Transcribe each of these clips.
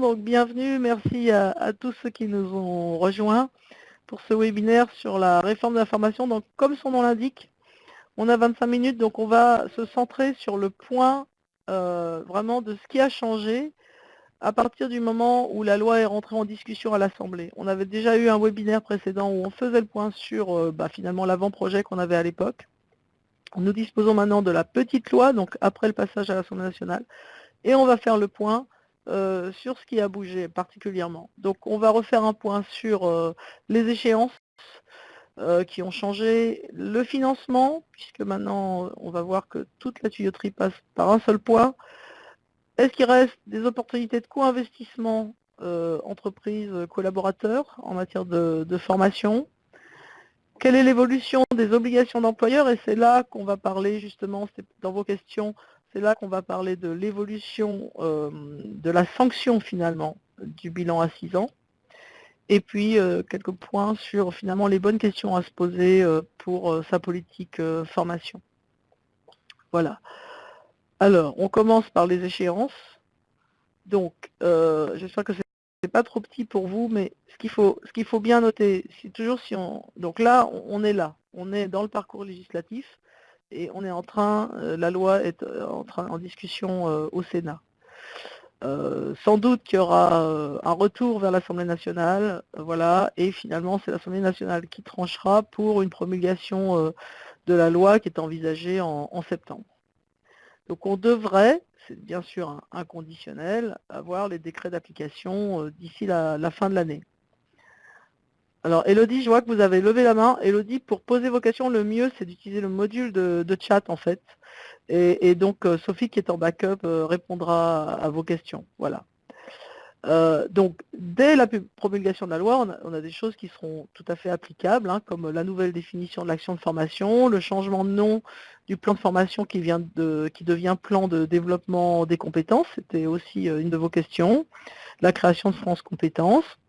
Donc bienvenue, merci à, tous ceux qui nous ont rejoints pour ce webinaire sur la réforme de l'information. Donc comme son nom l'indique, on a 25 minutes, donc on va se centrer sur le point euh, vraiment de ce qui a changé à partir du moment où la loi est rentrée en discussion à l'Assemblée. On avait déjà eu un webinaire précédent où on faisait le point sur euh, bah, finalement l'avant-projet qu'on avait à l'époque. Nous disposons maintenant de la petite loi, donc après le passage à l'Assemblée nationale, et on va faire le point euh, sur ce qui a bougé particulièrement. Donc on va refaire un point sur euh, les échéances euh, qui ont changé, le financement, puisque maintenant on va voir que toute la tuyauterie passe par un seul point. Est-ce qu'il reste des opportunités de co-investissement entreprises, collaborateurs en matière de, formation? Quelle est l'évolution des obligations d'employeurs? Et c'est là qu'on va parler justement, dans vos questions, c'est là qu'on va parler de l'évolution euh, de la sanction finalement du bilan à 6 ans. Et puis euh, quelques points sur finalement les bonnes questions à se poser euh, pour sa politique formation. Voilà. Alors, on commence par les échéances. Donc, j'espère que c'est pas trop petit pour vous, mais ce qu'il faut bien noter, c'est toujours si on. Donc là, on est là, on est dans le parcours législatif et on est en train, euh, la loi est euh, en train en discussion euh, au Sénat. sans doute qu'il y aura un retour vers l'Assemblée nationale, voilà, et finalement c'est l'Assemblée nationale qui tranchera pour une promulgation de la loi qui est envisagée en septembre. Donc on devrait, c'est bien sûr un, conditionnel, avoir les décrets d'application d'ici la, fin de l'année. Alors Elodie, je vois que vous avez levé la main. Elodie, pour poser vos questions, le mieux c'est d'utiliser le module de, chat en fait. Et, donc euh, Sophie qui est en backup euh, répondra à vos questions. Voilà. Euh, donc, dès la promulgation de la loi, on a, des choses qui seront tout à fait applicables, hein, comme la nouvelle définition de l'action de formation, le changement de nom du plan de formation qui, qui devient plan de développement des compétences, c'était aussi une de vos questions, la création de France Compétences.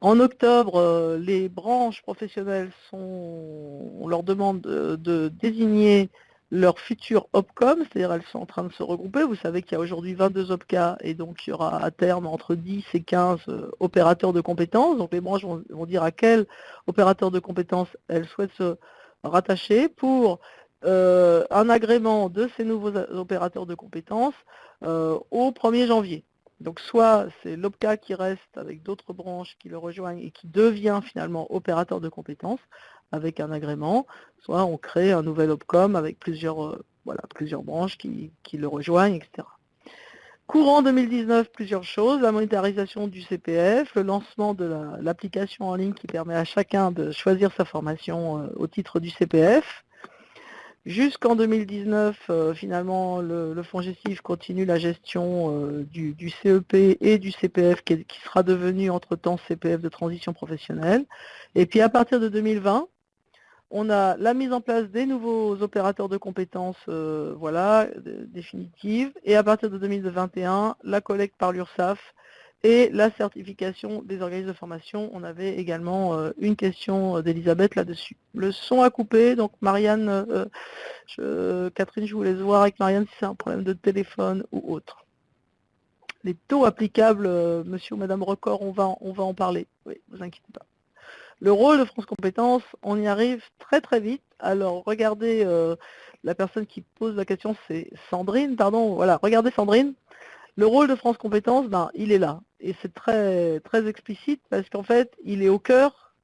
En octobre, euh, les branches professionnelles sont, on leur demande de désigner leur futur OPCOM, c'est-à-dire elles sont en train de se regrouper. Vous savez qu'il y a aujourd'hui 22 OPCA et donc il y aura à terme entre 10 et 15 euh, opérateurs de compétences. Donc les branches vont, dire à quel opérateur de compétences elles souhaitent se rattacher pour euh, un agrément de ces nouveaux opérateurs de compétences euh, au 1er janvier. Donc soit c'est l'OPCA qui reste avec d'autres branches qui le rejoignent et qui devient finalement opérateur de compétences, avec un agrément, soit on crée un nouvel OPCOM avec plusieurs, euh, voilà, plusieurs branches qui, le rejoignent, etc. Courant 2019, plusieurs choses, la monétarisation du CPF, le lancement de l'application en ligne qui permet à chacun de choisir sa formation euh, au titre du CPF. Jusqu'en 2019, euh, finalement, le, fonds gestif continue la gestion du, CEP et du CPF qui, qui sera devenu entre-temps CPF de transition professionnelle. Et puis à partir de 2020, on a la mise en place des nouveaux opérateurs de compétences euh, voilà, définitives. Et à partir de 2021, la collecte par l'URSSAF et la certification des organismes de formation. On avait également euh, une question d'Elisabeth là-dessus. Le son a coupé, donc Marianne, euh, Catherine, je voulais voir avec Marianne si c'est un problème de téléphone ou autre. Les taux applicables, monsieur ou madame Record, on va, on va en parler. Oui, vous inquiétez pas. Le rôle de France Compétences, on y arrive très très vite. Alors regardez, euh, la personne qui pose la question, c'est Sandrine, pardon, voilà, regardez Sandrine. Le rôle de France Compétences, ben, il est là. Et c'est très, explicite parce qu'en fait, il est au cœur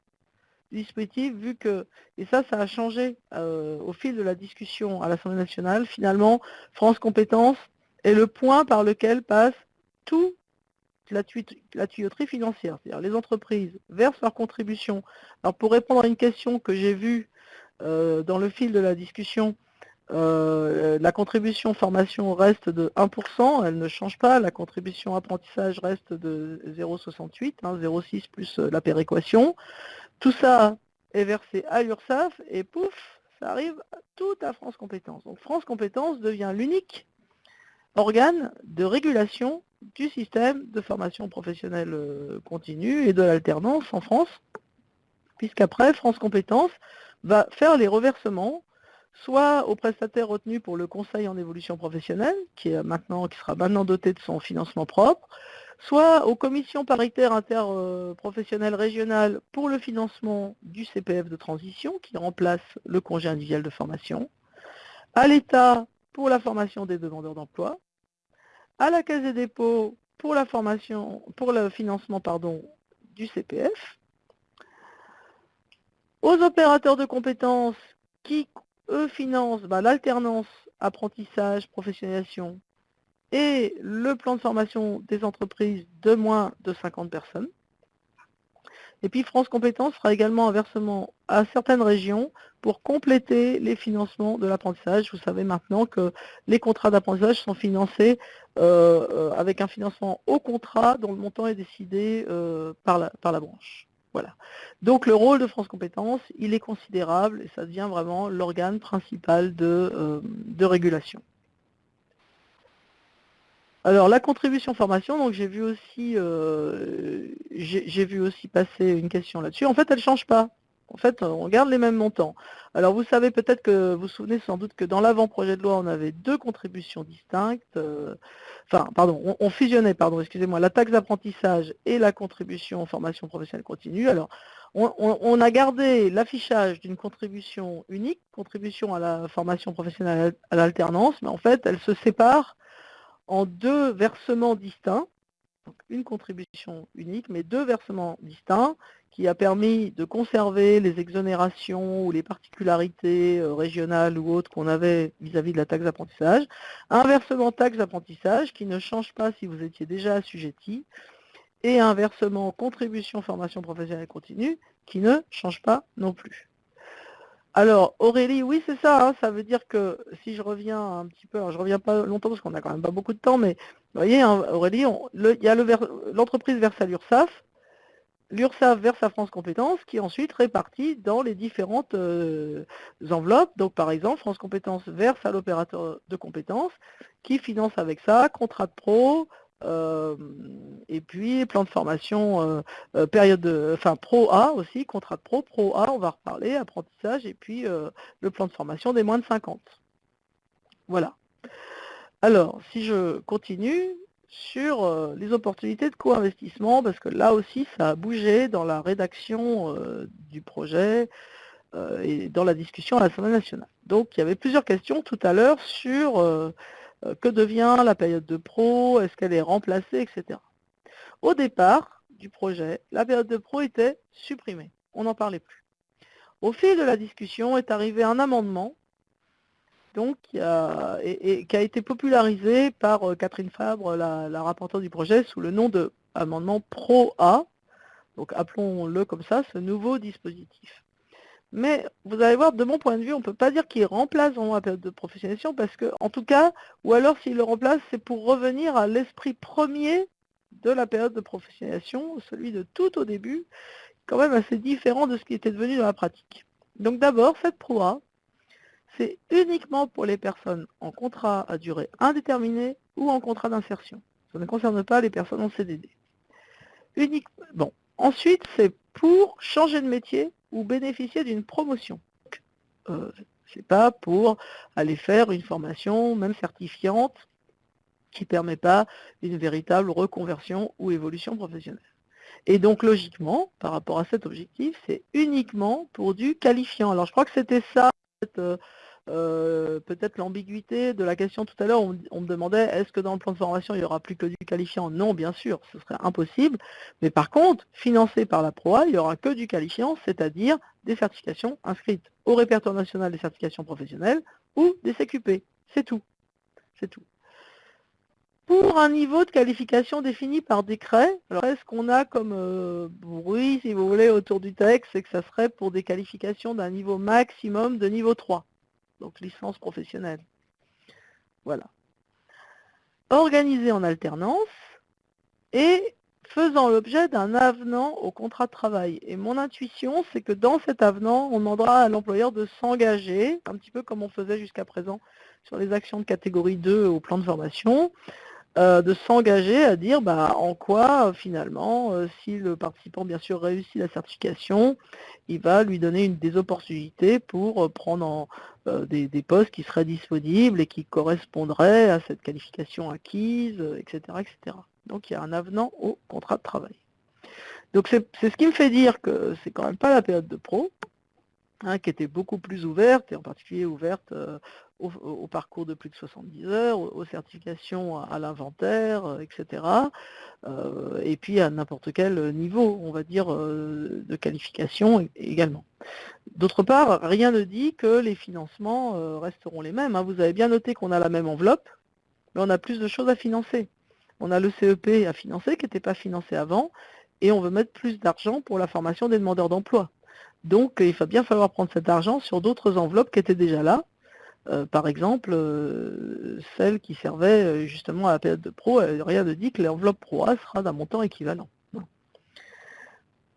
du dispositif, vu que, et ça, ça a changé euh, au fil de la discussion à l'Assemblée nationale, finalement, France Compétences est le point par lequel passe tout la, tuyauterie financière, c'est-à-dire les entreprises versent leurs contributions. Alors pour répondre à une question que j'ai vue euh, dans le fil de la discussion, euh, la contribution formation reste de 1%, elle ne change pas, la contribution apprentissage reste de 0,68, 0,6 hein, plus euh, la péréquation. Tout ça est versé à l'URSSAF et pouf, ça arrive tout à France Compétences. Donc France Compétences devient l'unique organe de régulation du système de formation professionnelle euh, continue et de l'alternance en France, puisqu'après, France Compétences va faire les reversements soit aux prestataires retenus pour le conseil en évolution professionnelle, qui, sera maintenant doté de son financement propre, soit aux commissions paritaires interprofessionnelles régionales pour le financement du CPF de transition, qui remplace le congé individuel de formation, à l'État pour la formation des demandeurs d'emploi, à la Caisse des dépôts pour, la formation, pour le financement du CPF, aux opérateurs de compétences qui, eux, financent bah, l'alternance apprentissage, professionnalisation et le plan de formation des entreprises de moins de 50 personnes. Et puis France Compétences fera également un versement à certaines régions pour compléter les financements de l'apprentissage. Vous savez maintenant que les contrats d'apprentissage sont financés euh, euh, avec un financement au contrat dont le montant est décidé euh, par la branche. Voilà. Donc le rôle de France Compétences, il est considérable et ça devient vraiment l'organe principal de, de régulation. Alors la contribution formation, donc j'ai vu aussi euh, j'ai vu aussi passer une question là-dessus. En fait, elle ne change pas. En fait, on garde les mêmes montants. Alors vous savez peut-être que vous vous souvenez sans doute que dans l'avant-projet de loi, on avait deux contributions distinctes. Euh, enfin, pardon, on, fusionnait, pardon, excusez-moi, la taxe d'apprentissage et la contribution formation professionnelle continue. Alors, on, a gardé l'affichage d'une contribution unique, contribution à la formation professionnelle à l'alternance, mais en fait, elle se sépare en deux versements distincts, donc une contribution unique, mais deux versements distincts, qui a permis de conserver les exonérations ou les particularités euh, régionales ou autres qu'on avait vis-à-vis de la taxe d'apprentissage. Un versement taxe d'apprentissage qui ne change pas si vous étiez déjà assujetti, et un versement contribution formation professionnelle continue qui ne change pas non plus. Alors, Aurélie, oui, c'est ça. Hein. ça veut dire que si je reviens un petit peu, alors je reviens pas longtemps parce qu'on n'a quand même pas beaucoup de temps, mais vous voyez, hein, Aurélie, il y a l'entreprise verse à l'URSSAF, l'URSSAF verse à France Compétences, qui est ensuite répartie dans les différentes euh, enveloppes. Donc, par exemple, France Compétences verse à l'opérateur de compétences, qui finance avec ça contrat de pro, euh, et puis plan de formation, euh, période de, enfin pro A aussi, contrat de pro, pro A, on va reparler, apprentissage, et puis le plan de formation des moins de 50. Voilà. Alors, si je continue sur les opportunités de co-investissement, parce que là aussi, ça a bougé dans la rédaction du projet et dans la discussion à l'Assemblée nationale. Donc, il y avait plusieurs questions tout à l'heure sur euh, que devient la période de pro, est-ce qu'elle est remplacée, etc. Au départ du projet, la période de pro était supprimée, on n'en parlait plus. Au fil de la discussion est arrivé un amendement donc, qui, a, été popularisé par euh, Catherine Fabre, la, la rapporteure du projet, sous le nom de amendement Pro-A, donc appelons-le comme ça, ce nouveau dispositif. Mais vous allez voir, de mon point de vue, on ne peut pas dire qu'il remplace vraiment la période de professionnalisation, parce que, en tout cas, ou alors s'il le remplace, c'est pour revenir à l'esprit premier de la période de professionnalisation, celui de tout au début, quand même assez différent de ce qui était devenu dans la pratique. Donc d'abord, cette PROA, c'est uniquement pour les personnes en contrat à durée indéterminée ou en contrat d'insertion. Ça ne concerne pas les personnes en CDD. Ensuite, c'est pour changer de métier ou bénéficier d'une promotion. Euh, Ce n'est pas pour aller faire une formation, même certifiante, qui ne permet pas une véritable reconversion ou évolution professionnelle. Et donc logiquement, par rapport à cet objectif, c'est uniquement pour du qualifiant. Alors je crois que c'était ça, euh, euh, peut-être l'ambiguïté de la question tout à l'heure, on, me demandait est-ce que dans le plan de formation il n'y aura plus que du qualifiant? Non, bien sûr, ce serait impossible. Mais par contre, financé par la PROA, il n'y aura que du qualifiant, c'est-à-dire des certifications inscrites au répertoire national des certifications professionnelles ou des CQP. C'est tout. C'est tout. Pour un niveau de qualification défini par décret, alors ce qu'on a comme euh, bruit, si vous voulez, autour du texte, c'est que ça serait pour des qualifications d'un niveau maximum de niveau 3 donc licence professionnelle. Voilà. Organisé en alternance et faisant l'objet d'un avenant au contrat de travail. Et mon intuition, c'est que dans cet avenant, on demandera à l'employeur de s'engager, un petit peu comme on faisait jusqu'à présent sur les actions de catégorie 2 au plan de formation, euh, de s'engager à dire bah, en quoi finalement, euh, si le participant bien sûr réussit la certification, il va lui donner une, des opportunités pour euh, prendre des, postes qui seraient disponibles et qui correspondraient à cette qualification acquise, etc., etc. Donc il y a un avenant au contrat de travail. Donc c'est ce qui me fait dire que c'est quand même pas la période de pro, hein, qui était beaucoup plus ouverte, et en particulier ouverte euh, au, parcours de plus de 70 heures, aux, certifications à, l'inventaire, euh, etc. Euh, et puis à n'importe quel niveau, on va dire, de qualification également. D'autre part, rien ne dit que les financements resteront les mêmes. Hein. Vous avez bien noté qu'on a la même enveloppe, mais on a plus de choses à financer. On a le CEP à financer qui n'était pas financé avant, et on veut mettre plus d'argent pour la formation des demandeurs d'emploi. Donc il va bien falloir prendre cet argent sur d'autres enveloppes qui étaient déjà là, euh, par exemple, euh, celle qui servait euh, justement à la période de pro, rien ne dit que l'enveloppe pro A sera d'un montant équivalent.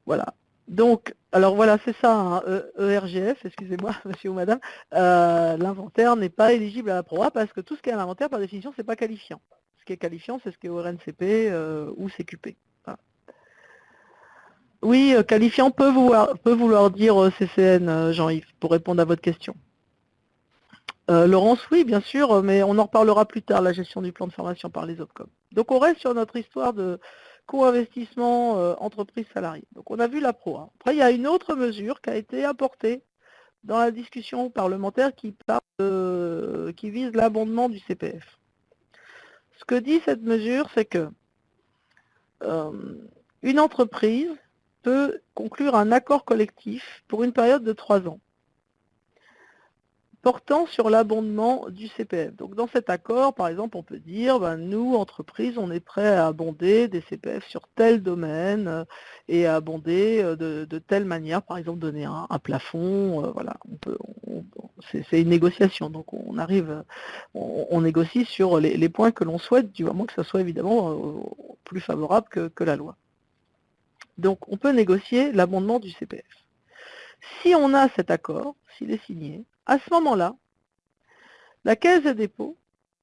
Voilà. Donc, alors voilà, c'est ça, ERGF, e excusez-moi, monsieur ou madame, l'inventaire n'est pas éligible à la pro A parce que tout ce qui est à l'inventaire, par définition, ce n'est pas qualifiant. Ce qui est qualifiant, c'est ce qui est au RNCP ou CQP. Oui, qualifiant peut vouloir, peut vouloir dire CCN, Jean-Yves, pour répondre à votre question. Euh, Laurence, oui, bien sûr, mais on en reparlera plus tard, la gestion du plan de formation par les OPCOM. Donc on reste sur notre histoire de co-investissement euh, entreprise salariée. Donc on a vu la pro. Après, il y a une autre mesure qui a été apportée dans la discussion parlementaire qui, qui vise l'abondement du CPF. Ce que dit cette mesure, c'est que euh, une entreprise peut conclure un accord collectif pour une période de trois ans portant sur l'abondement du CPF. Donc dans cet accord, par exemple, on peut dire, ben, nous, entreprises, on est prêt à abonder des CPF sur tel domaine euh, et à abonder euh, de, telle manière, par exemple, donner un, plafond, euh, voilà, c'est une négociation, donc on arrive, on, négocie sur les, points que l'on souhaite, du moment que ça soit évidemment plus favorable que la loi. Donc on peut négocier l'abondement du CPF. Si on a cet accord, s'il est signé, à ce moment-là, la Caisse des dépôts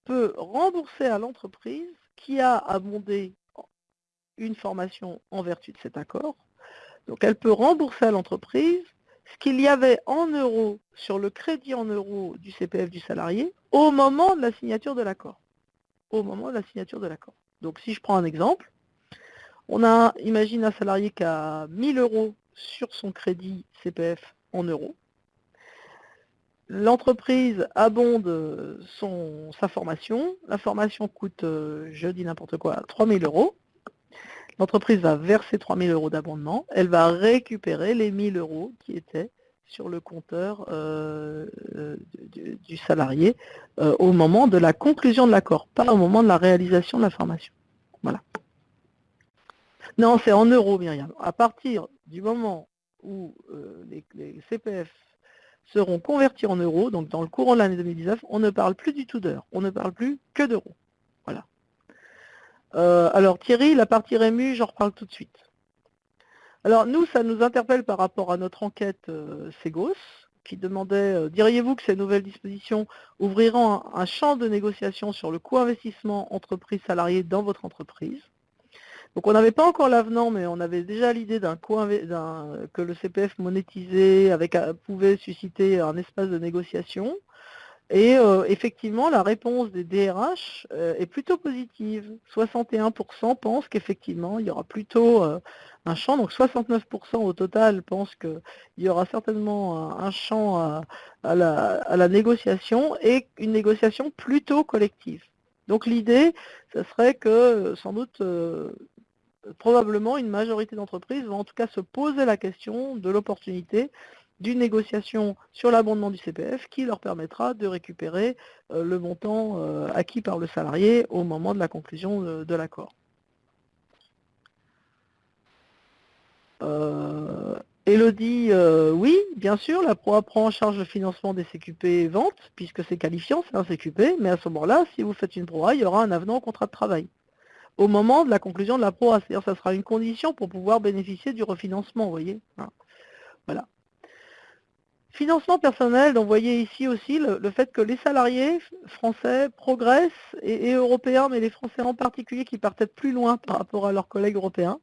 peut rembourser à l'entreprise qui a abondé une formation en vertu de cet accord. Donc elle peut rembourser à l'entreprise ce qu'il y avait en euros sur le crédit en euros du CPF du salarié au moment de la signature de l'accord. Au moment de la signature de l'accord. Donc si je prends un exemple, on a, imagine un salarié qui a 1000 euros sur son crédit CPF en euros. L'entreprise abonde sa formation. La formation coûte, euh, je dis n'importe quoi, 3 000 euros. L'entreprise va verser 3 000 euros d'abondement. Elle va récupérer les 1 000 euros qui étaient sur le compteur euh, euh, du, salarié au moment de la conclusion de l'accord, pas au moment de la réalisation de la formation. Voilà. Non, c'est en euros, Myriam. À partir du moment où les CPF seront convertis en euros, donc dans le courant de l'année 2019, on ne parle plus du tout d'heures, on ne parle plus que d'euros. Voilà. Euh, alors Thierry, la partie Rému, j'en reparle tout de suite. Alors nous, ça nous interpelle par rapport à notre enquête euh, Segos, qui demandait, euh, diriez-vous que ces nouvelles dispositions ouvriront un, champ de négociation sur le coût investissement entreprise salariée dans votre entreprise? Donc on n'avait pas encore l'avenant, mais on avait déjà l'idée d'un que le CPF monétisé euh, pouvait susciter un espace de négociation. Et euh, effectivement, la réponse des DRH euh, est plutôt positive. 61% pensent qu'effectivement, il y aura plutôt un champ, donc 69% au total pensent qu'il y aura certainement un, champ à, la, négociation et une négociation plutôt collective. Donc l'idée, ce serait que sans doute probablement une majorité d'entreprises vont en tout cas se poser la question de l'opportunité d'une négociation sur l'abondement du CPF qui leur permettra de récupérer euh, le montant euh, acquis par le salarié au moment de la conclusion de, l'accord. Euh, Elodie, oui, bien sûr, la PROA prend en charge le financement des CQP ventes, puisque c'est qualifiant, c'est un CQP, mais à ce moment-là, si vous faites une PROA, il y aura un avenant au contrat de travail au moment de la conclusion de la PROA. C'est-à-dire ça sera une condition pour pouvoir bénéficier du refinancement, vous voyez. Hein. Voilà. Financement personnel, donc vous voyez ici aussi le, fait que les salariés français progressent, et, européens, mais les français en particulier qui partent plus loin par rapport à leurs collègues européens,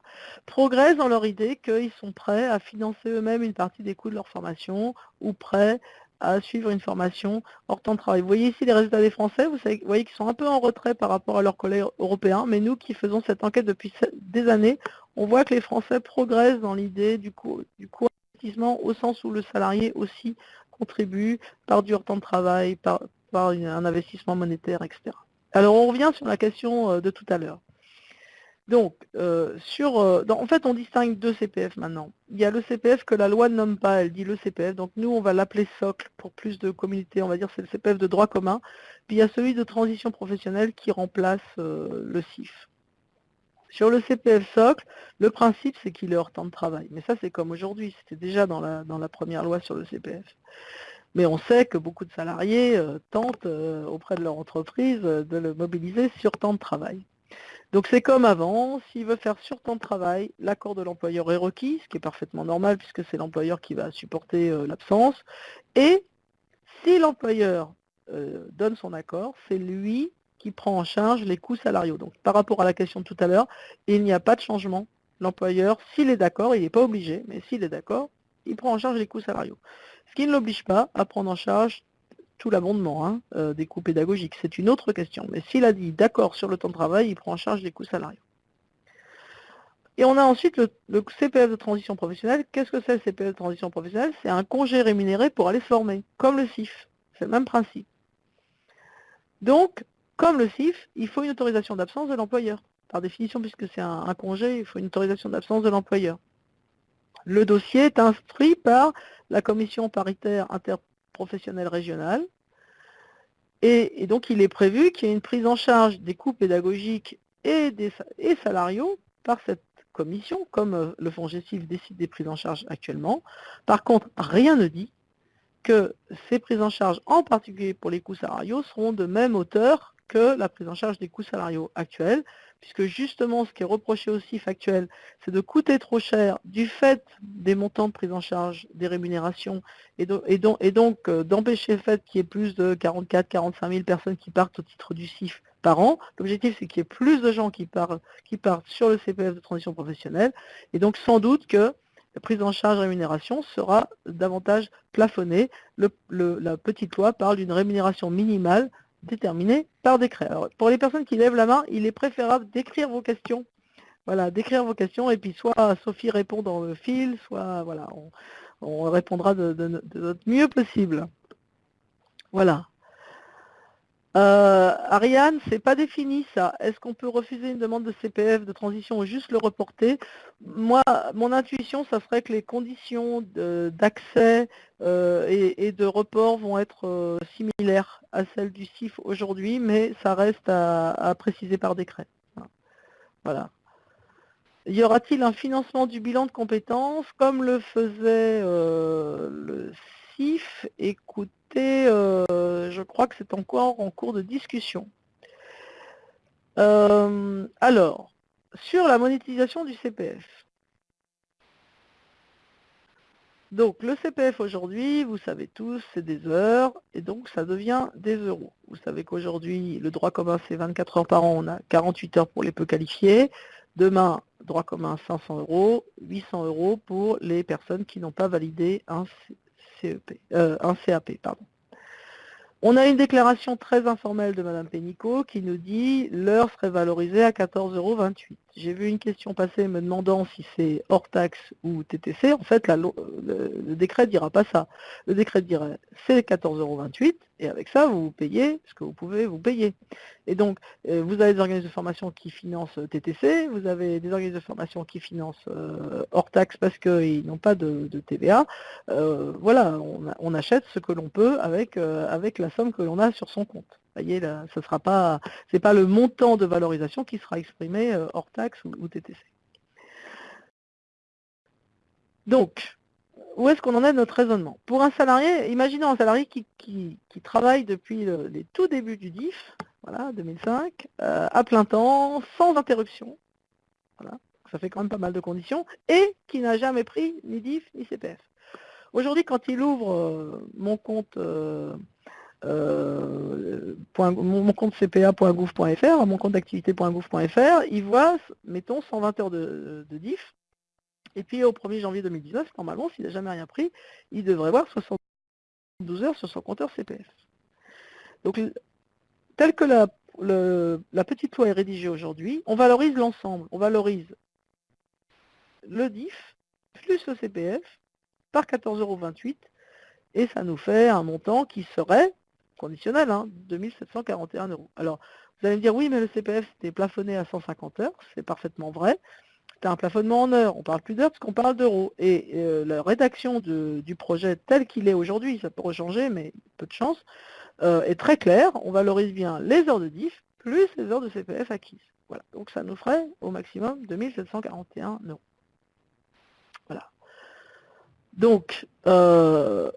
progressent dans leur idée qu'ils sont prêts à financer eux-mêmes une partie des coûts de leur formation ou prêts à suivre une formation hors temps de travail. Vous voyez ici les résultats des Français, vous, voyez qu'ils sont un peu en retrait par rapport à leurs collègues européens, mais nous qui faisons cette enquête depuis des années, on voit que les Français progressent dans l'idée du coût, du coût investissement au sens où le salarié aussi contribue par du hors temps de travail, par, par un investissement monétaire, etc. Alors on revient sur la question euh, de tout à l'heure. Donc, euh, sur, euh, en fait, on distingue deux CPF maintenant. Il y a le CPF que la loi ne nomme pas, elle dit le CPF. Donc nous, on va l'appeler socle pour plus de communauté, on va dire c'est le CPF de droit commun. Puis il y a celui de transition professionnelle qui remplace le CIF. Sur le CPF socle, le principe c'est qu'il est hors temps de travail. Mais ça c'est comme aujourd'hui, c'était déjà dans la, première loi sur le CPF. Mais on sait que beaucoup de salariés euh, tentent euh, auprès de leur entreprise euh, de le mobiliser sur temps de travail. Donc c'est comme avant, s'il veut faire sur temps de travail, l'accord de l'employeur est requis, ce qui est parfaitement normal puisque c'est l'employeur qui va supporter l'absence. Et si l'employeur donne son accord, c'est lui qui prend en charge les coûts salariaux. Donc par rapport à la question de tout à l'heure, il n'y a pas de changement. L'employeur, s'il est d'accord, il n'est pas obligé, mais s'il est d'accord, il prend en charge les coûts salariaux ce qui ne l'oblige pas à prendre en charge tout l'abondement hein, euh, des coûts pédagogiques. C'est une autre question. Mais s'il a dit d'accord sur le temps de travail, il prend en charge les coûts salariaux. Et on a ensuite le, CPF de transition professionnelle. Qu'est-ce que c'est le CPF de transition professionnelle? C'est un congé rémunéré pour aller se former, comme le CIF. C'est le même principe. Donc, comme le CIF, il faut une autorisation d'absence de l'employeur. Par définition, puisque c'est un congé, il faut une autorisation d'absence de l'employeur. Le dossier est instruit par la commission paritaire interprofessionnelle régionale. Et, donc il est prévu qu'il y ait une prise en charge des coûts pédagogiques et, des, salariaux par cette commission, comme euh, le fonds GESIF décide des prises en charge actuellement. Par contre, rien ne dit que ces prises en charge, en particulier pour les coûts salariaux, seront de même hauteur que la prise en charge des coûts salariaux actuels, puisque justement ce qui est reproché au CIF actuel, c'est de coûter trop cher du fait des montants de prise en charge des rémunérations, et, donc euh, d'empêcher le fait qu'il y ait plus de 44-45 000 personnes qui partent au titre du CIF par an. L'objectif, c'est qu'il y ait plus de gens qui partent, qui partent sur le CPF de transition professionnelle, et donc sans doute que la prise en charge rémunération sera davantage plafonnée. la petite loi parle d'une rémunération minimale déterminé par décret. Alors, pour les personnes qui lèvent la main, il est préférable d'écrire vos questions. Voilà, d'écrire vos questions, et puis soit Sophie répond dans le fil, soit voilà, on, répondra de, notre mieux possible. Voilà. Euh, Ariane, c'est pas défini ça. Est-ce qu'on peut refuser une demande de CPF de transition ou juste le reporter? Moi, mon intuition, ça serait que les conditions d'accès euh, et, de report vont être euh, similaires à celles du CIF aujourd'hui, mais ça reste à, préciser par décret. Voilà. Y aura-t-il un financement du bilan de compétences? Comme le faisait le CIF Écoute, euh, je crois que c'est encore en cours de discussion. Euh, alors, sur la monétisation du CPF. Donc le CPF aujourd'hui, vous savez tous, c'est des heures, et donc ça devient des euros. Vous savez qu'aujourd'hui, le droit commun, c'est 24 heures par an, on a 48 heures pour les peu qualifiés. Demain, droit commun, 500 euros, 800 euros pour les personnes qui n'ont pas validé un CEP, euh. On a une déclaration très informelle de Mme Pénicaud qui nous dit l'heure serait valorisée à 14,28 euros. J'ai vu une question passer me demandant si c'est hors taxe ou TTC. En fait, le, décret ne dira pas ça. Le décret dirait c'est 14,28 euros et avec ça, vous, payez ce que vous pouvez vous payer. Et donc, euh, vous avez des organismes de formation qui financent euh, TTC, vous avez des organismes de formation qui financent euh, hors taxe parce qu'ils n'ont pas de, TVA. voilà, on, achète ce que l'on peut avec, avec la somme que l'on a sur son compte. Voyez, ce sera pas, c'est pas le montant de valorisation qui sera exprimé hors taxe ou, TTC. Donc, où est-ce qu'on en est de notre raisonnement? Pour un salarié, imaginons un salarié qui, travaille depuis les tout débuts du DIF, voilà, 2005, euh, à plein temps, sans interruption, voilà, ça fait quand même pas mal de conditions, et qui n'a jamais pris ni DIF ni CPF. Aujourd'hui, quand il ouvre euh, mon compte euh, mon compte cpa.gouv.fr, mon compte d'activité.gouv.fr, il voit, mettons, 120 heures de, de, DIF, et puis au 1er janvier 2019, normalement, s'il n'a jamais rien pris, il devrait voir 60 12 heures sur son compteur CPF. Donc, tel que la, petite loi est rédigée aujourd'hui, on valorise l'ensemble. On valorise le DIF plus le CPF par 14,28 euros et ça nous fait un montant qui serait conditionnel, hein, 2741 euros. Alors, vous allez me dire, oui, mais le CPF, c'était plafonné à 150 heures, c'est parfaitement vrai. C'est un plafonnement en heures, on parle plus d'heures parce qu'on parle d'euros. Et euh, la rédaction du projet tel qu'il est aujourd'hui, ça peut changer, mais peu de chance, euh, est très claire. On valorise bien les heures de DIF plus les heures de CPF acquises. Voilà, donc ça nous ferait au maximum 2741 euros. Voilà. Donc, euh,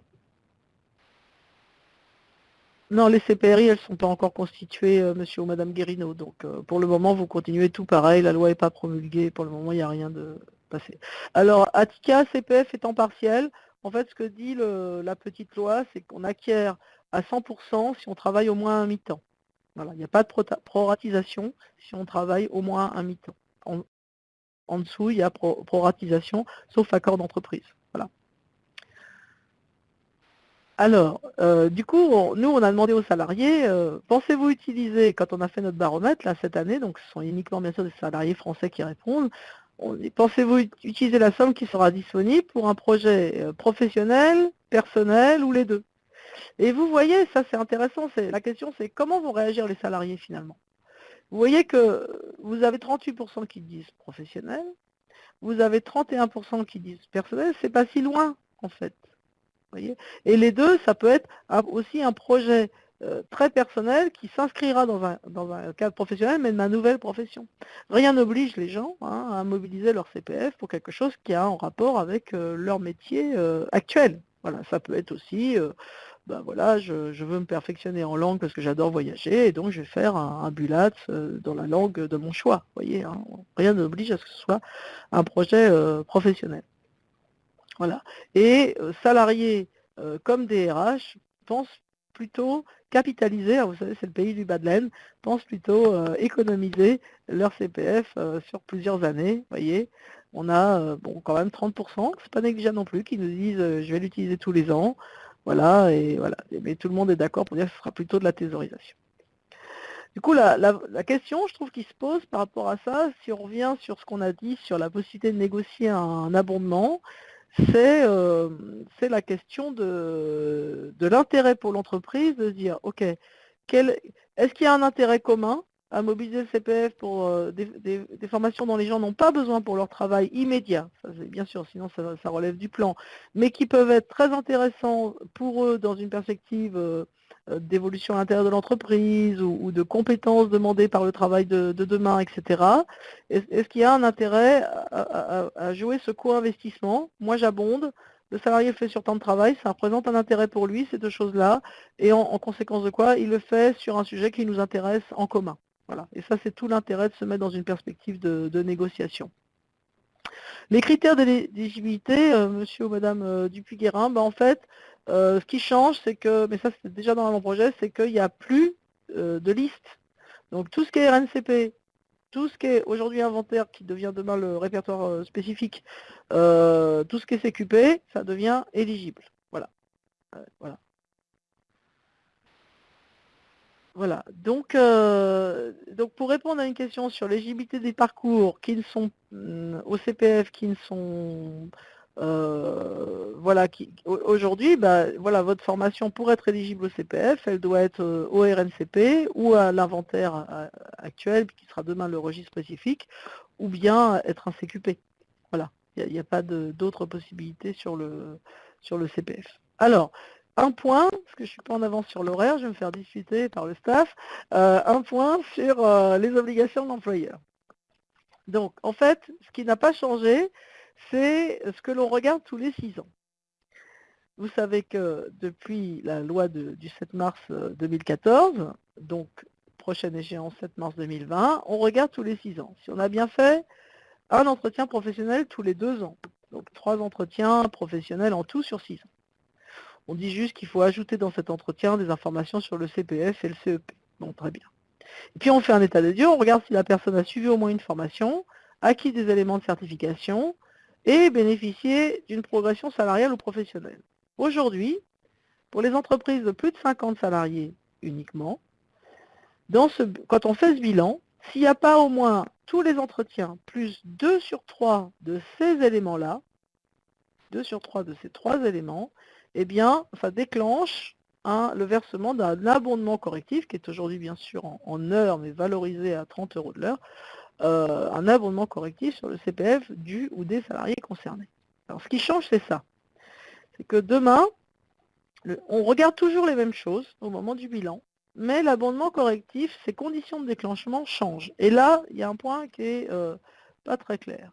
non, les CPRI, elles ne sont pas encore constituées, euh, monsieur ou madame Guérino. Donc, euh, pour le moment, vous continuez tout pareil. La loi n'est pas promulguée. Pour le moment, il n'y a rien de passé. Alors, ATICA, CPF étant partiel, en fait, ce que dit la petite loi, c'est qu'on acquiert à 100% si on travaille au moins un mi-temps. Voilà, il n'y a pas de proratisation si on travaille au moins un mi-temps. En, dessous, il y a proratisation, sauf accord d'entreprise. Alors, euh, du coup, nous, on a demandé aux salariés, euh, pensez-vous utiliser, quand on a fait notre baromètre, là, cette année, donc ce sont uniquement, bien sûr, des salariés français qui répondent, pensez-vous utiliser la somme qui sera disponible pour un projet euh, professionnel, personnel ou les deux? Et vous voyez, ça c'est intéressant, la question c'est comment vont réagir les salariés finalement? Vous voyez que vous avez 38% qui disent professionnel, vous avez 31% qui disent personnel, c'est pas si loin en fait et les deux, ça peut être aussi un projet euh, très personnel qui s'inscrira dans un, cadre professionnel, mais de ma nouvelle profession. Rien n'oblige les gens hein, à mobiliser leur CPF pour quelque chose qui a un rapport avec euh, leur métier euh, actuel. Voilà, ça peut être aussi, ben voilà, je, veux me perfectionner en langue parce que j'adore voyager, et donc je vais faire un, bulat dans la langue de mon choix. voyez, hein. rien n'oblige à ce que ce soit un projet professionnel. Voilà. Et euh, salariés euh, comme DRH pensent plutôt capitaliser, vous savez c'est le pays du bas pensent plutôt euh, économiser leur CPF sur plusieurs années. voyez, on a bon quand même 30%, c'est pas négligeable non plus, qui nous disent je vais l'utiliser tous les ans. Voilà, et voilà. Mais tout le monde est d'accord pour dire que ce sera plutôt de la thésaurisation. Du coup, la, la, question, je trouve, qui se pose par rapport à ça, si on revient sur ce qu'on a dit sur la possibilité de négocier un abondement, euh, c'est la question de, l'intérêt pour l'entreprise de dire, OK, est-ce qu'il y a un intérêt commun à mobiliser le CPF pour euh, des, formations dont les gens n'ont pas besoin pour leur travail immédiat, ça, bien sûr, sinon ça, relève du plan, mais qui peuvent être très intéressants pour eux dans une perspective euh, euh, d'évolution à l'intérieur de l'entreprise ou, de compétences demandées par le travail de, demain, etc. Est-ce qu'il y a un intérêt à, jouer ce co-investissement? Moi, j'abonde. Le salarié fait sur temps de travail, ça représente un intérêt pour lui, ces deux choses-là, et en, conséquence de quoi, il le fait sur un sujet qui nous intéresse en commun. Voilà. Et ça, c'est tout l'intérêt de se mettre dans une perspective de, négociation. Les critères d'éligibilité, euh, monsieur ou madame euh, Dupuy-Guérin, ben, en fait, euh, ce qui change, c'est que, mais ça c'était déjà dans mon projet, c'est qu'il n'y a plus euh, de liste. Donc tout ce qui est RNCP, tout ce qui est aujourd'hui inventaire, qui devient demain le répertoire spécifique, tout ce qui est CQP, ça devient éligible. Voilà. Voilà. Donc, donc pour répondre à une question sur l'éligibilité des parcours qui ne sont mm, au CPF, qui ne sont euh, voilà, aujourd'hui, bah, voilà, votre formation pour être éligible au CPF, elle doit être euh, au RNCP ou à l'inventaire euh, actuel, qui sera demain le registre spécifique, ou bien être un CQP. Voilà, il n'y a, pas d'autres possibilités sur le, sur le CPF. Alors, un point, parce que je ne suis pas en avance sur l'horaire, je vais me faire discuter par le staff, un point sur les obligations de l'employeur. Donc, en fait, ce qui n'a pas changé, c'est ce que l'on regarde tous les six ans. Vous savez que depuis la loi du 7 mars 2014, euh, donc prochaine échéance 7 mars 2020, on regarde tous les six ans. Si on a bien fait un entretien professionnel tous les deux ans, donc trois entretiens professionnels en tout sur six ans. On dit juste qu'il faut ajouter dans cet entretien des informations sur le CPF et le CEP. Bon, très bien. Et puis on fait un état des lieux, on regarde si la personne a suivi au moins une formation, acquis des éléments de certification, et bénéficier d'une progression salariale ou professionnelle. Aujourd'hui, pour les entreprises de plus de 50 salariés uniquement, quand on fait ce bilan, s'il n'y a pas au moins tous les entretiens, plus 2 sur 3 de ces éléments-là, 2 sur 3 de ces trois éléments, eh bien, ça déclenche le versement d'un abondement correctif, qui est aujourd'hui bien sûr en, heures, mais valorisé à 30 euros de l'heure, euh, un abondement correctif sur le CPF du ou des salariés concernés. Alors ce qui change, c'est ça. C'est que demain, on regarde toujours les mêmes choses au moment du bilan, mais l'abondement correctif, ses conditions de déclenchement changent. Et là, il y a un point qui est euh, pas très clair.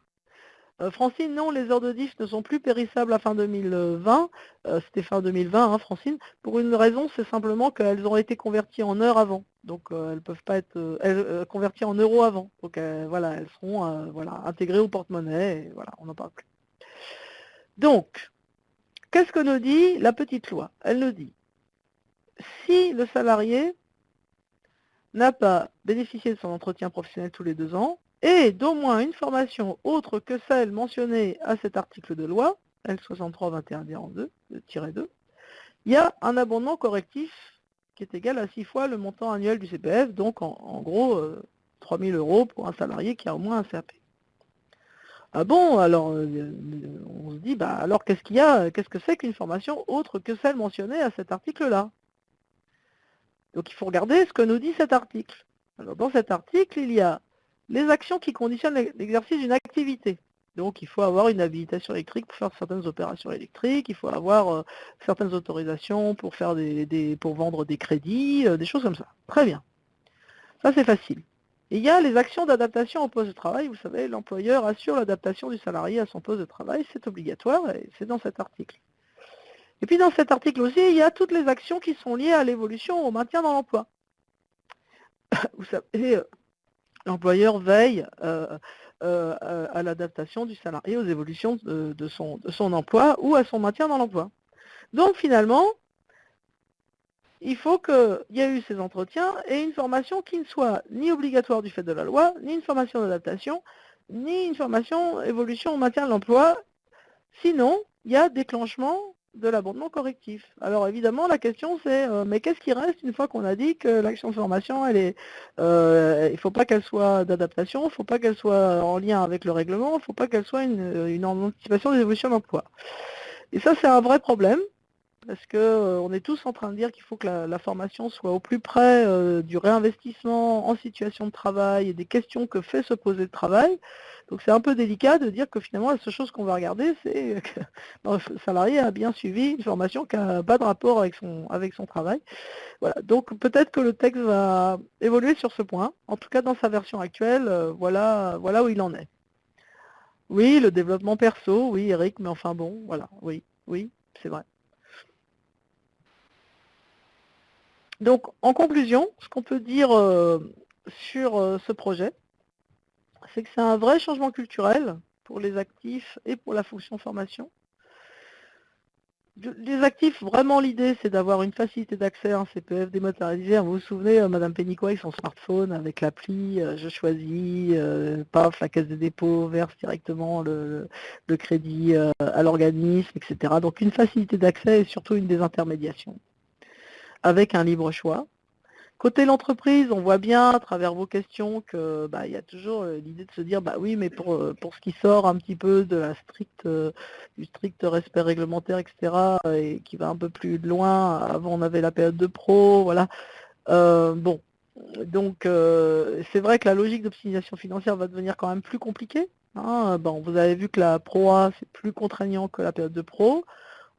Euh, Francine, non, les heures de diff ne sont plus périssables à fin 2020. Euh, c'était fin 2020, hein, Francine. Pour une raison, c'est simplement qu'elles ont été converties en heures avant. Donc elles elles peuvent pas être converties en euros avant. Donc voilà, elles seront intégrées au porte-monnaie. Voilà, on n'en parle plus. Donc, qu'est-ce que nous dit la petite loi? Elle nous dit si le salarié n'a pas bénéficié de son entretien professionnel tous les deux ans, et d'au moins une formation autre que celle mentionnée à cet article de loi, L63-21-2, il y a un abondement correctif qui est égal à 6 fois le montant annuel du CPF, donc en, gros 3 euh, 000 euros pour un salarié qui a au moins un CAP. Ah bon, alors euh, on se dit, bah alors qu'est-ce qu'il y a, qu'est-ce que c'est qu'une formation autre que celle mentionnée à cet article-là? Donc il faut regarder ce que nous dit cet article. Alors dans cet article, il y a les actions qui conditionnent l'exercice d'une activité. Donc il faut avoir une habilitation électrique pour faire certaines opérations électriques, il faut avoir euh, certaines autorisations pour, faire des, pour vendre des crédits, euh, des choses comme ça. Très bien. Ça c'est facile. Il y a les actions d'adaptation au poste de travail. Vous savez, l'employeur assure l'adaptation du salarié à son poste de travail, c'est obligatoire et c'est dans cet article. Et puis dans cet article aussi, il y a toutes les actions qui sont liées à l'évolution, au maintien dans l'emploi. Vous savez, euh, l'employeur veille euh, euh, à l'adaptation du salarié aux évolutions de, son, emploi ou à son maintien dans l'emploi. Donc finalement, il faut qu'il y ait eu ces entretiens et une formation qui ne soit ni obligatoire du fait de la loi, ni une formation d'adaptation, ni une formation évolution au maintien de l'emploi. Sinon, il y a déclenchement de l'abondement correctif. Alors évidemment, la question c'est, euh, mais qu'est-ce qui reste une fois qu'on a dit que l'action de formation, elle est, euh, il ne faut pas qu'elle soit d'adaptation, il ne faut pas qu'elle soit en lien avec le règlement, il ne faut pas qu'elle soit une, anticipation des évolutions d'emploi. Et ça, c'est un vrai problème, parce qu'on euh, est tous en train de dire qu'il faut que la, formation soit au plus près du réinvestissement en situation de travail et des questions que fait se poser le travail. Donc c'est un peu délicat de dire que finalement la seule chose qu'on va regarder, c'est que le salarié a bien suivi une formation qui n'a pas de rapport avec son, avec son travail. Voilà. Donc peut-être que le texte va évoluer sur ce point. En tout cas, dans sa version actuelle, euh, voilà, voilà où il en est. Oui, le développement perso, oui Eric, mais enfin bon, voilà, oui, oui, c'est vrai. Donc en conclusion, ce qu'on peut dire euh, sur euh, ce projet, c'est que c'est un vrai changement culturel pour les actifs et pour la fonction formation. Les actifs, vraiment l'idée, c'est d'avoir une facilité d'accès à un CPF dématérialisé. Vous vous souvenez, euh, Madame Pénicois avec son smartphone, avec l'appli, euh, je choisis, paf, la caisse de dépôt verse directement le, crédit à l'organisme, etc. Donc une facilité d'accès et surtout une désintermédiation, avec un libre choix. Côté l'entreprise, on voit bien à travers vos questions que bah, y a toujours euh, l'idée de se dire bah oui mais pour, euh, pour ce qui sort un petit peu de la stricte euh, du strict respect réglementaire, etc. et qui va un peu plus loin, avant on avait la période de pro, voilà. bon, donc c'est vrai que la logique d'optimisation financière va devenir quand même plus compliquée. Hein. Bon, vous avez vu que la ProA c'est plus contraignant que la période de pro.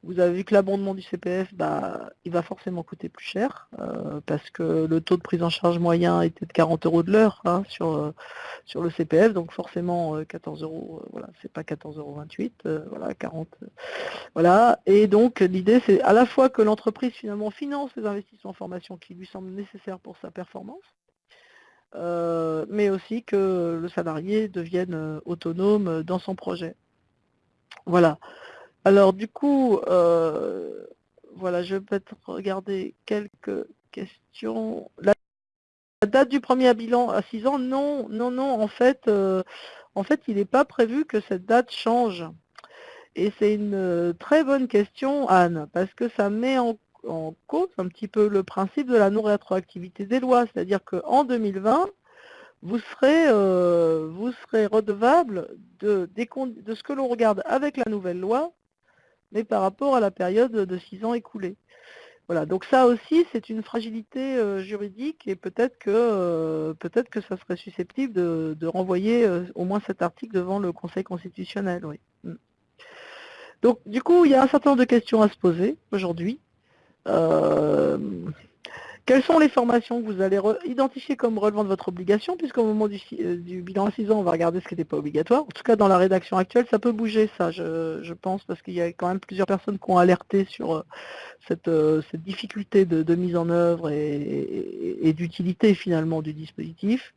Vous avez vu que l'abondement du CPF, bah, il va forcément coûter plus cher, euh, parce que le taux de prise en charge moyen était de 40 euros de l'heure hein, sur, euh, sur le CPF, donc forcément 14 euh, euros, voilà, c'est pas 14,28 euros, voilà, 40. voilà. Et donc l'idée c'est à la fois que l'entreprise finalement finance les investissements en formation qui lui semblent nécessaires pour sa performance, mais aussi que le salarié devienne autonome dans son projet. Voilà. Alors du coup, euh, voilà, je vais peut-être regarder quelques questions. La, date du premier bilan à 6 ans, non, non, non, en fait, euh, en fait il n'est pas prévu que cette date change. Et c'est une euh, très bonne question, Anne, parce que ça met en, cause un petit peu le principe de la non-rétroactivité des lois. C'est-à-dire qu'en 2020, vous serez, vous serez redevable de, de ce que l'on regarde avec la nouvelle loi, mais par rapport à la période de six ans écoulés. Voilà, donc ça aussi, c'est une fragilité euh, juridique et peut-être que, euh, peut que ça serait susceptible de, renvoyer au moins cet article devant le Conseil constitutionnel. Oui. Mm. Donc, du coup, il y a un certain nombre de questions à se poser aujourd'hui. Quelles sont les formations que vous allez identifier comme relevant de votre obligation, puisqu'au moment du, euh, bilan à 6 ans, on va regarder ce qui n'était pas obligatoire. En tout cas, dans la rédaction actuelle, ça peut bouger, ça, je, pense, parce qu'il y a quand même plusieurs personnes qui ont alerté sur euh, euh, cette, difficulté de, mise en œuvre et, d'utilité, finalement, du dispositif.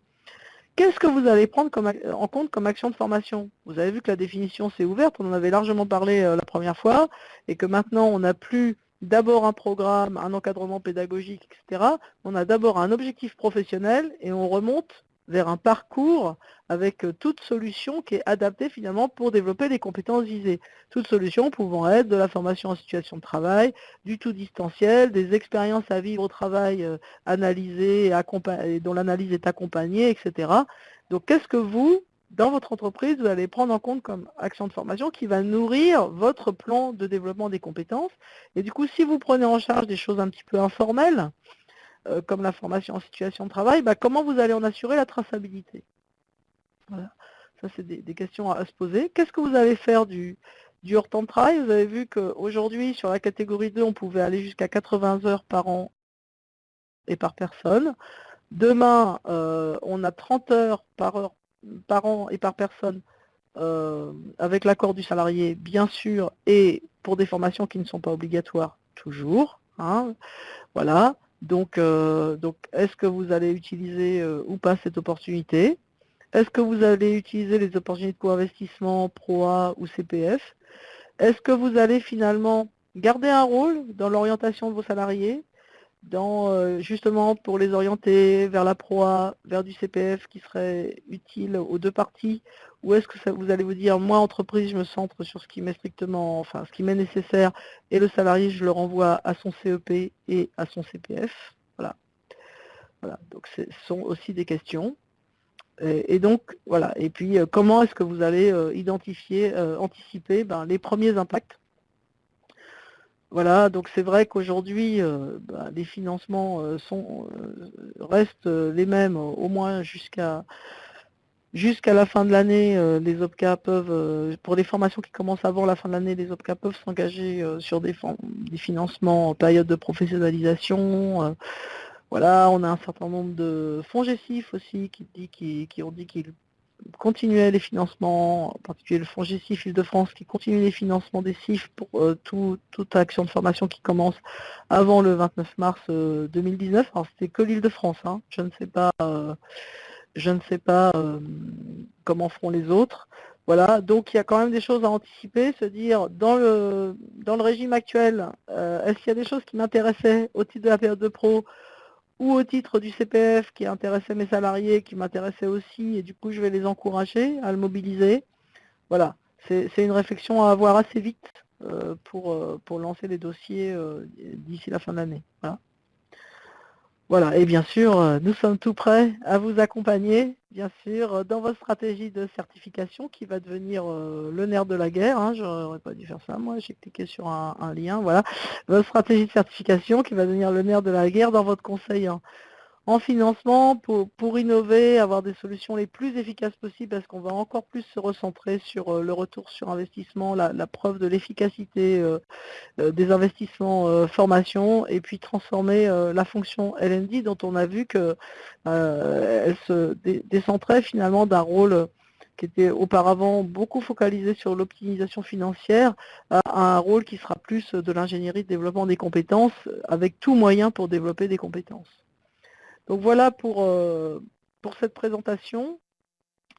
Qu'est-ce que vous allez prendre en compte comme action de formation? Vous avez vu que la définition s'est ouverte, on en avait largement parlé la première fois, et que maintenant, on n'a plus d'abord un programme, un encadrement pédagogique, etc. On a d'abord un objectif professionnel et on remonte vers un parcours avec euh, toute solution qui est adaptée finalement pour développer les compétences visées. Toute solution pouvant être de la formation en situation de travail, du tout distanciel, des expériences à vivre au travail euh, analysées et dont l'analyse est accompagnée, etc. Donc qu'est-ce que vous, dans votre entreprise, vous allez prendre en compte comme action de formation qui va nourrir votre plan de développement des compétences. Et du coup, si vous prenez en charge des choses un petit peu informelles, euh, comme la formation en situation de travail, bah, comment vous allez en assurer la traçabilité? Voilà, ça c'est des, questions à, se poser. Qu'est-ce que vous allez faire du, du hors temps de travail? Vous avez vu qu'aujourd'hui, sur la catégorie 2, on pouvait aller jusqu'à 80 heures par an et par personne. Demain, euh, on a 30 heures par heure par an et par personne euh, avec l'accord du salarié, bien sûr, et pour des formations qui ne sont pas obligatoires, toujours. Hein. voilà. Donc, euh, donc est-ce que vous allez utiliser euh, ou pas cette opportunité? Est-ce que vous allez utiliser les opportunités de co-investissement, PROA ou CPF Est-ce que vous allez finalement garder un rôle dans l'orientation de vos salariés? Euh, justement pour les orienter vers la proie, vers du CPF qui serait utile aux deux parties? Ou est-ce que vous allez vous dire, moi entreprise, je me centre sur ce qui m'est strictement, enfin ce qui m'est nécessaire, et le salarié, je le renvoie à son CEP et à son CPF Voilà. Voilà. Donc ce sont aussi des questions. Et, donc, voilà. Et puis, euh, comment est-ce que vous allez euh, identifier, anticiper ben, les premiers impacts voilà, donc c'est vrai qu'aujourd'hui, euh, bah, les financements euh, euh, restent les mêmes, au moins jusqu'à jusqu'à la fin de l'année. les OPCA peuvent, pour les formations qui commencent avant la fin de l'année, les OPCA peuvent s'engager sur des, financements en période de professionnalisation. voilà, on a un certain nombre de fonds GESIF aussi qui ont dit qu'ils continuer les financements, en particulier le fonds GCIF Île-de-France qui continue les financements des CIF pour euh, toute action de formation qui commence avant le 29 mars 2019. Euh, Alors c'était que l'Île-de-France, hein. je ne sais pas, euh, je ne sais pas comment feront les autres. Voilà, donc il y a quand même des choses à anticiper, se dire dans le dans le régime actuel, est-ce qu'il y a des choses qui m'intéressaient au titre de la période de pro au titre du CPF qui intéressait mes salariés, qui m'intéressait aussi, et du coup je vais les encourager à le mobiliser. Voilà, c'est une réflexion à avoir assez vite euh, pour, euh, pour lancer les dossiers euh, d'ici la fin de l'année. Voilà, et bien sûr, euh, nous sommes tout prêts à vous accompagner, bien sûr, euh, dans votre stratégie de certification qui va devenir euh, le nerf de la guerre. Hein, Je n'aurais pas dû faire ça, moi, j'ai cliqué sur un, lien, voilà. Votre stratégie de certification qui va devenir le nerf de la guerre dans votre conseil hein en financement pour, innover, avoir des solutions les plus efficaces possibles parce qu'on va encore plus se recentrer sur euh, le retour sur investissement, la, preuve de l'efficacité euh, euh, des investissements formation et puis transformer la fonction LND dont on a vu qu'elle se décentrait finalement d'un rôle qui était auparavant beaucoup focalisé sur l'optimisation financière, à un rôle qui sera plus de l'ingénierie de développement des compétences, avec tout moyen pour développer des compétences. Donc voilà pour, euh, pour cette présentation.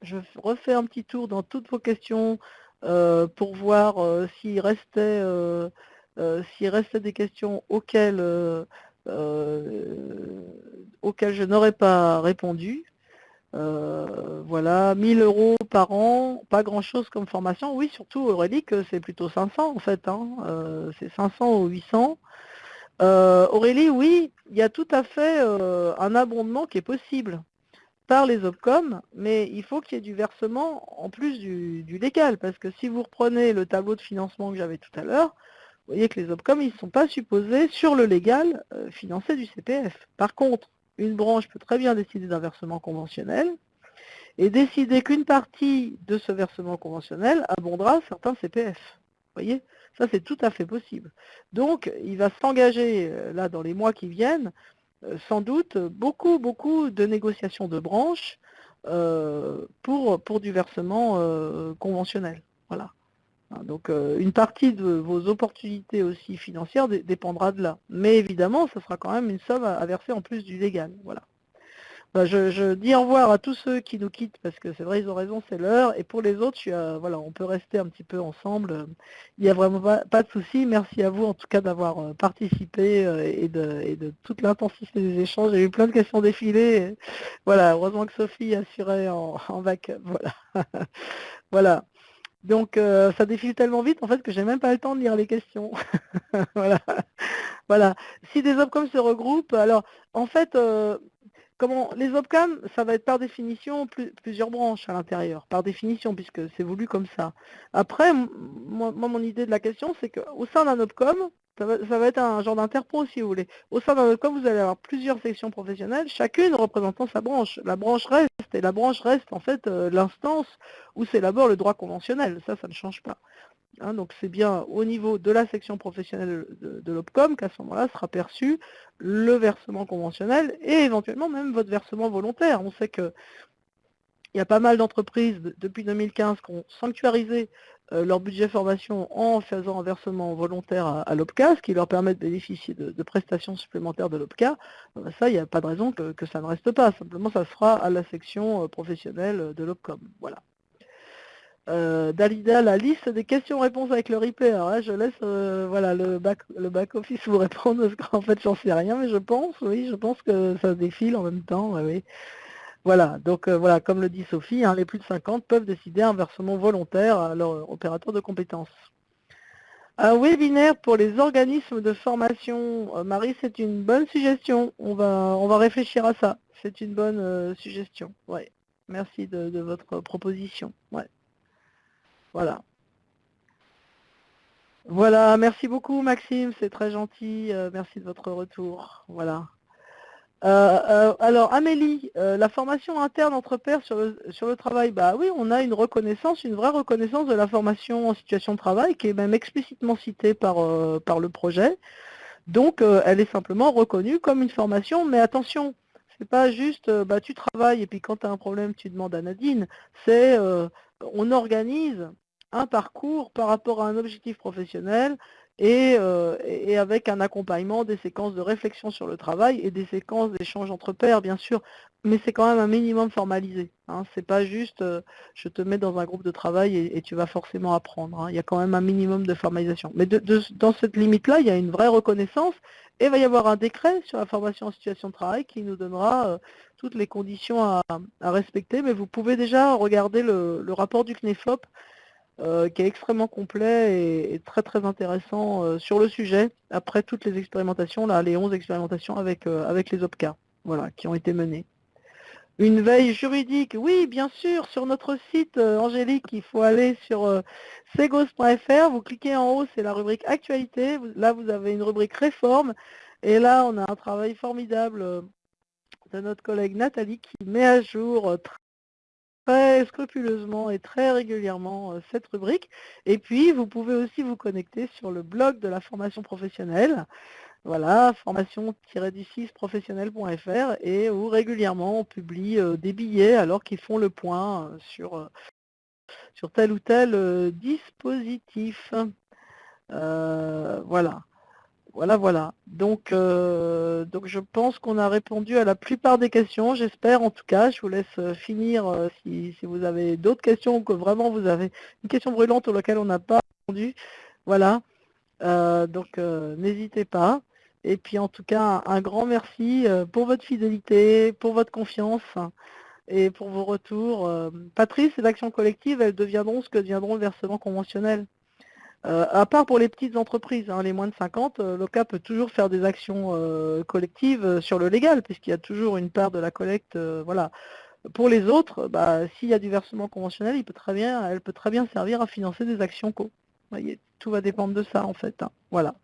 Je refais un petit tour dans toutes vos questions euh, pour voir euh, s'il restait, restait des questions auxquelles, auxquelles je n'aurais pas répondu. voilà, 1000 euros par an, pas grand chose comme formation. Oui, surtout Aurélie, que c'est plutôt 500 en fait. Hein. c'est 500 ou 800. Aurélie, oui, il y a tout à fait un abondement qui est possible par les OPCOM, mais il faut qu'il y ait du versement en plus du, légal, parce que si vous reprenez le tableau de financement que j'avais tout à l'heure, vous voyez que les OPCOM, ils ne sont pas supposés, sur le légal, euh, financer du CPF. Par contre, une branche peut très bien décider d'un versement conventionnel, et décider qu'une partie de ce versement conventionnel abondera certains CPF. Vous voyez? Ça, c'est tout à fait possible. Donc, il va s'engager, euh, là, dans les mois qui viennent, euh, sans doute beaucoup, beaucoup de négociations de branches euh, pour, pour du versement conventionnel. Voilà. Hein, donc une partie de vos opportunités aussi financières dépendra de là. Mais évidemment, ce sera quand même une somme à verser en plus du légal. Voilà. Bah, je, dis au revoir à tous ceux qui nous quittent, parce que c'est vrai, ils ont raison, c'est l'heure. Et pour les autres, voilà, on peut rester un petit peu ensemble. Il n'y a vraiment pas, de souci. Merci à vous, en tout cas, d'avoir euh, participé euh, et de, toute l'intensité des échanges. J'ai eu plein de questions défilées. Voilà, heureusement que Sophie assurait en, en backup. Voilà. voilà. Donc euh, ça défile tellement vite en fait que j'ai même pas le temps de lire les questions. voilà. voilà. Si des OPCOM se regroupent, alors en fait, Comment Les OPCAM, ça va être par définition plusieurs branches à l'intérieur, par définition, puisque c'est voulu comme ça. Après, moi, mon idée de la question, c'est qu'au sein d'un OPCOM, ça va, être un genre d'interpro si vous voulez. Au sein d'un OPCOM, vous allez avoir plusieurs sections professionnelles, chacune représentant sa branche. La branche reste, et la branche reste en fait euh, l'instance où s'élabore le droit conventionnel. Ça, ça ne change pas. Hein, donc c'est bien au niveau de la section professionnelle de, l'OPCOM qu'à ce moment-là sera perçu le versement conventionnel et éventuellement même votre versement volontaire. On sait qu'il y a pas mal d'entreprises depuis 2015 qui ont sanctuarisé euh, leur budget formation en faisant un versement volontaire à, l'OPCA, ce qui leur permet de bénéficier de, prestations supplémentaires de l'OPCA. Euh, ça, il n'y a pas de raison que, que, ça ne reste pas. Simplement, ça sera à la section euh, professionnelle de l'OPCOM. Voilà. Euh, Dalida, la liste des questions-réponses avec le replay. Alors je laisse euh, voilà, le back le back vous répondre parce qu'en fait j'en sais rien, mais je pense, oui, je pense que ça défile en même temps. oui. Voilà, donc euh, voilà, comme le dit Sophie, hein, les plus de 50 peuvent décider un versement volontaire à leur opérateur de compétences. Un webinaire pour les organismes de formation. Marie, c'est une bonne suggestion. On va, on va réfléchir à ça. C'est une bonne suggestion. Ouais. Merci de, de votre proposition. Voilà. Voilà, merci beaucoup Maxime, c'est très gentil, euh, merci de votre retour. Voilà. Euh, euh, alors Amélie, la formation interne entre pairs sur le, travail, bah oui, on a une reconnaissance, une vraie reconnaissance de la formation en situation de travail qui est même explicitement citée par, par le projet. Donc elle est simplement reconnue comme une formation, mais attention, c'est pas juste bah, tu travailles et puis quand tu as un problème tu demandes à Nadine, c'est on organise un parcours par rapport à un objectif professionnel euh, et, avec un accompagnement des séquences de réflexion sur le travail et des séquences d'échange entre pairs, bien sûr, mais c'est quand même un minimum formalisé. Hein. C'est pas juste euh, je te mets dans un groupe de travail et, tu vas forcément apprendre. Hein. Il y a quand même un minimum de formalisation. Mais dans cette limite-là, il y a une vraie reconnaissance et il va y avoir un décret sur la formation en situation de travail qui nous donnera euh, toutes les conditions à, respecter. Mais vous pouvez déjà regarder le, le rapport du CNEFOP euh, qui est extrêmement complet et, très très intéressant euh, sur le sujet, après toutes les expérimentations, là, les 11 expérimentations avec, euh, avec les OPCA, voilà, qui ont été menées. Une veille juridique, oui, bien sûr, sur notre site, Angélique, il faut aller sur segos.fr, vous cliquez en haut, c'est la rubrique Actualité, là vous avez une rubrique Réforme, et là on a un travail formidable de notre collègue Nathalie qui met à jour très scrupuleusement et très régulièrement euh, cette rubrique. Et puis, vous pouvez aussi vous connecter sur le blog de la formation professionnelle. Voilà, formation-du6 professionnel.fr et où régulièrement on publie euh, des billets alors qu'ils font le point euh, sur, sur tel ou tel dispositif. voilà. Voilà, voilà. Donc, euh, donc je pense qu'on a répondu à la plupart des questions, j'espère en tout cas. Je vous laisse euh, finir euh, si, vous avez d'autres questions ou que vraiment vous avez une question brûlante laquelle on n'a pas répondu. Voilà. donc n'hésitez pas. Et puis en tout cas, un, grand merci pour votre fidélité, pour votre confiance et pour vos retours. Patrice, les actions collectives, elles deviendront ce que deviendront le versement conventionnel. Euh, à part pour les petites entreprises, hein, les moins de 50, euh, l'OCA peut toujours faire des actions euh, collectives sur le légal, puisqu'il y a toujours une part de la collecte. voilà. Pour les autres, bah, s'il y a du versement conventionnel, il peut très bien, elle peut très bien servir à financer des actions co. Voyez, tout va dépendre de ça en fait. Hein. Voilà.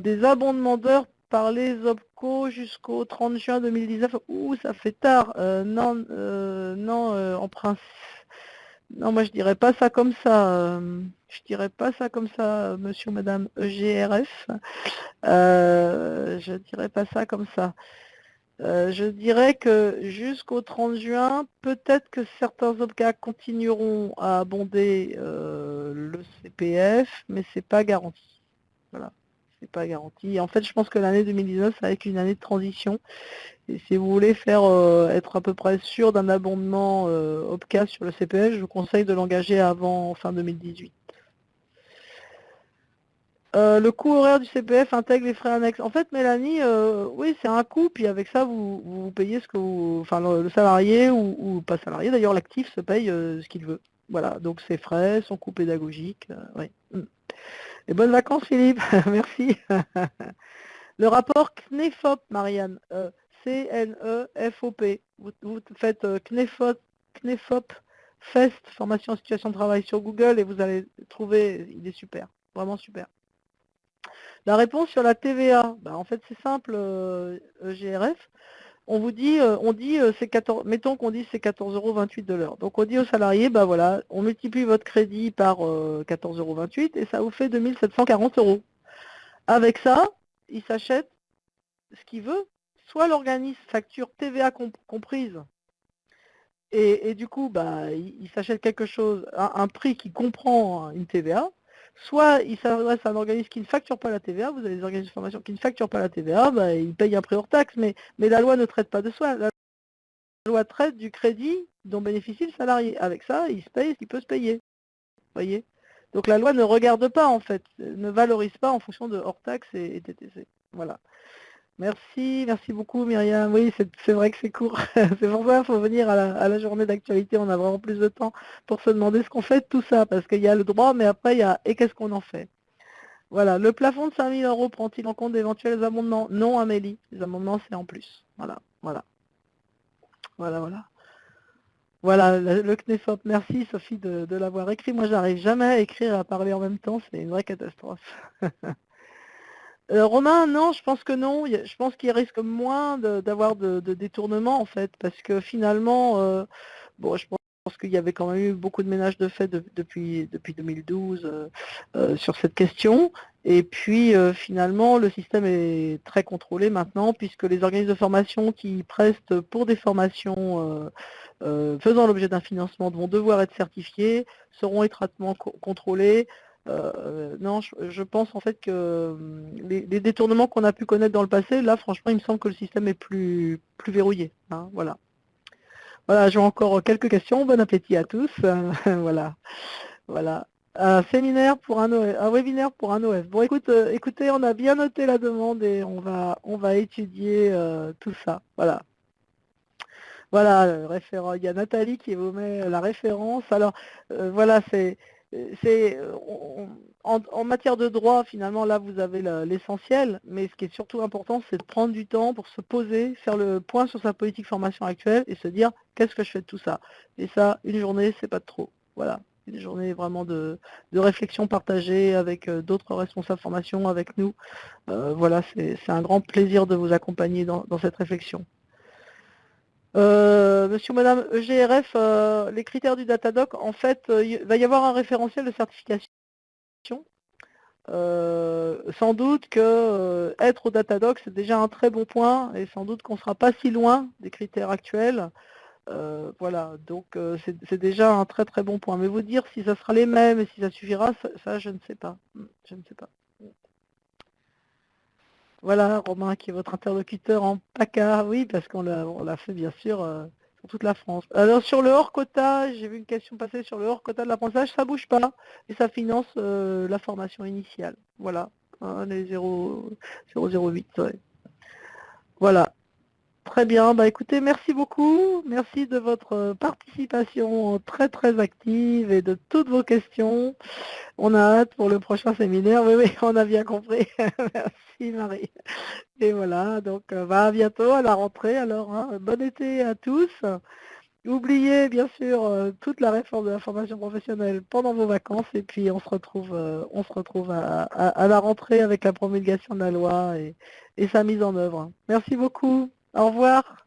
des abondements d'heures par les OPCO jusqu'au 30 juin 2019. Ouh, ça fait tard. non, non en principe non, moi je dirais pas ça comme ça. Euh, je dirais pas ça comme ça, monsieur ou madame EGRF. Euh, je dirais pas ça comme ça. Euh, je dirais que jusqu'au 30 juin, peut-être que certains OPCA continueront à abonder le CPF, mais c'est pas garanti. Voilà, pas garanti. En fait, je pense que l'année 2019, ça va être une année de transition. Et si vous voulez faire euh, être à peu près sûr d'un abondement euh, OPCA sur le CPF, je vous conseille de l'engager avant fin 2018. Euh, le coût horaire du CPF intègre les frais annexes. En fait, Mélanie, oui, c'est un coût, puis avec ça, vous, vous payez ce que vous, enfin, le, salarié ou, pas salarié, d'ailleurs, l'actif se paye ce qu'il veut. Voilà, donc ses frais, son coût pédagogique, oui. Et bonnes vacances, Philippe, merci. le rapport CNEFOP, Marianne. C-N-E-F-O-P. Vous, faites euh, Knefop, Fest, formation en situation de travail sur Google et vous allez trouver, il est super, vraiment super. La réponse sur la TVA, bah, en fait c'est simple, euh, EGRF, on vous dit, euh, on dit c'est 14, mettons qu'on dit c'est 14,28 euros de l'heure. Donc on dit aux salariés, bah voilà, on multiplie votre crédit par 14,28 euros et ça vous fait 2740 euros. Avec ça, il s'achète ce qu'il veut, soit l'organisme facture TVA comprise, et, du coup, bah, il, s'achète quelque chose, un, prix qui comprend une TVA, soit il s'adresse à un organisme qui ne facture pas la TVA, vous avez des organismes de formation qui ne facturent pas la TVA, bah, il paye un prix hors taxe, mais, la loi ne traite pas de soi. La loi traite du crédit dont bénéficie le salarié. Avec ça, il se paye ce peut se payer. voyez? Donc la loi ne regarde pas, en fait, ne valorise pas en fonction de hors taxe et, et TTC. Voilà. Merci, merci beaucoup Myriam. Oui, c'est vrai que c'est court. c'est pour ça qu'il faut venir à la, journée d'actualité, on a vraiment plus de temps pour se demander ce qu'on fait de tout ça, parce qu'il y a le droit, mais après il y a et qu'est-ce qu'on en fait? Voilà, le plafond de 5000 euros prend-il en compte d'éventuels amendements? Non Amélie, les amendements c'est en plus. Voilà, voilà. Voilà, voilà. Voilà, le CNEFOP, merci Sophie de, de l'avoir écrit. Moi j'arrive jamais à écrire et à parler en même temps, c'est une vraie catastrophe. Euh, Romain, non, je pense que non. Je pense qu'il risque moins d'avoir de, détournements, en fait, parce que finalement, euh, bon, je pense qu'il y avait quand même eu beaucoup de ménages de fait depuis, depuis 2012 euh, sur cette question. Et puis finalement, le système est très contrôlé maintenant, puisque les organismes de formation qui prestent pour des formations faisant l'objet d'un financement vont devoir être certifiés, seront étroitement contrôlés, euh, non, je, pense en fait que hum, les, détournements qu'on a pu connaître dans le passé, là franchement il me semble que le système est plus, plus verrouillé. Hein, voilà. Voilà, j'ai encore quelques questions. Bon appétit à tous. voilà. Voilà. Un séminaire pour un un webinaire pour un OF. Bon écoute, euh, écoutez, on a bien noté la demande et on va on va étudier euh, tout ça. Voilà. Voilà, référent. Il y a Nathalie qui vous met la référence. Alors voilà, c'est euh, en, matière de droit, finalement, là, vous avez l'essentiel, mais ce qui est surtout important, c'est de prendre du temps pour se poser, faire le point sur sa politique formation actuelle et se dire, qu'est-ce que je fais de tout ça? Et ça, une journée, c'est pas trop. Voilà, une journée vraiment de, réflexion partagée avec euh, d'autres responsables formation, avec nous. Euh, voilà, c'est un grand plaisir de vous accompagner dans cette réflexion. Euh, monsieur ou madame EGRF, euh, les critères du Datadoc, en fait, euh, il va y avoir un référentiel de certification. sans doute que être au Datadoc, c'est déjà un très bon point, et sans doute qu'on ne sera pas si loin des critères actuels. voilà, donc c'est déjà un très très bon point. Mais vous dire si ça sera les mêmes et si ça suffira, ça je ne sais pas. Je ne sais pas. Voilà, Romain qui est votre interlocuteur en PACA, oui, parce qu'on l'a fait bien sûr euh, pour toute la France. Alors sur le hors quota, j'ai vu une question passer sur le hors quota de l'apprentissage, ça bouge pas et ça finance euh, la formation initiale. Voilà, hein, les 0,08. Voilà. Très bien, bah écoutez, merci beaucoup. Merci de votre participation très très active et de toutes vos questions. On a hâte pour le prochain séminaire. Oui, oui, on a bien compris. merci Marie. Et voilà, donc bah, à bientôt à la rentrée alors. Hein. Bon été à tous. Oubliez bien sûr toute la réforme de la formation professionnelle pendant vos vacances et puis on se retrouve, on se retrouve à, à, la rentrée avec la promulgation de la loi et sa mise en œuvre. Merci beaucoup. Au revoir.